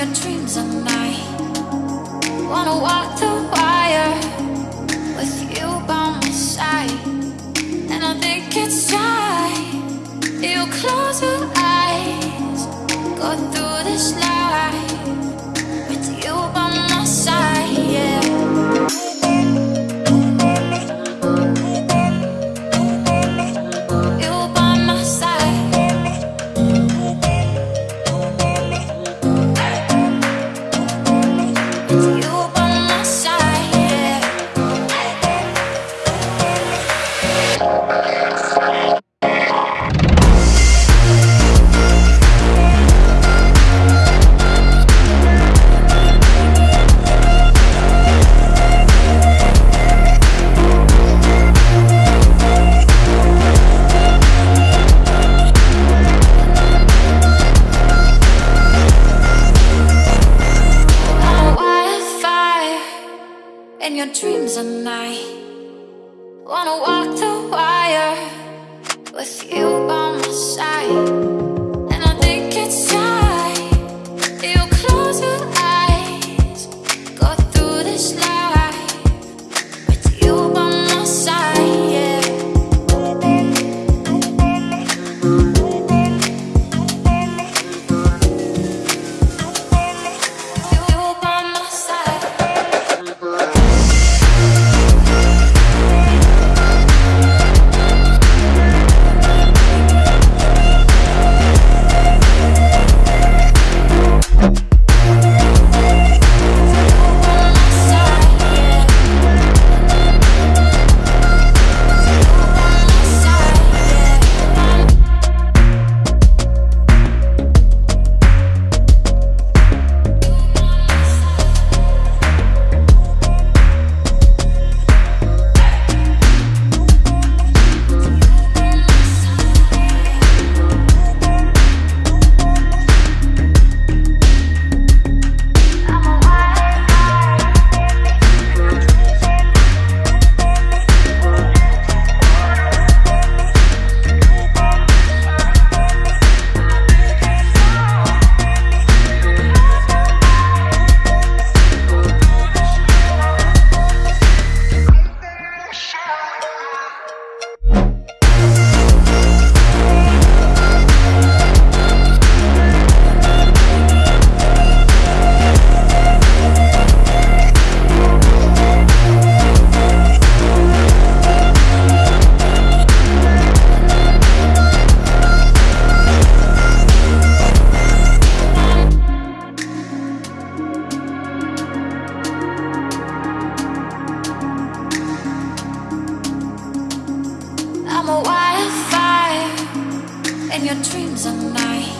your dreams at night. Wanna walk the in your dreams at night. Wanna walk the wire with you by my side. Your dreams at night.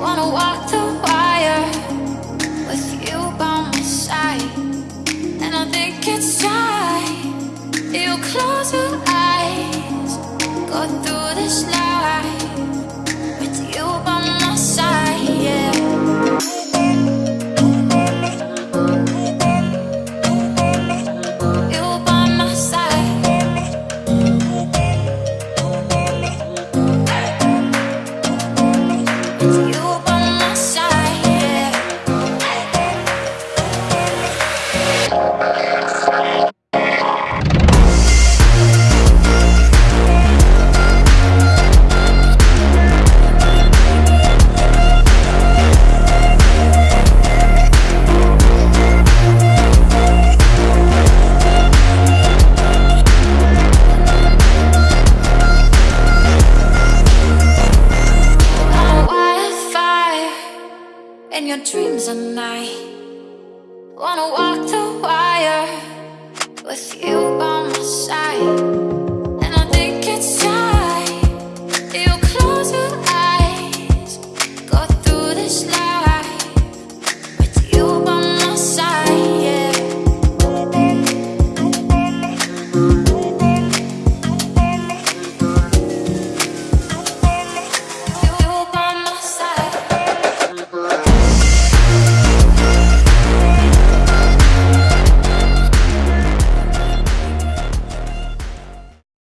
Wanna walk the wire with you by my side. And I think it's time and your dreams and I Wanna walk the wire with you by my side.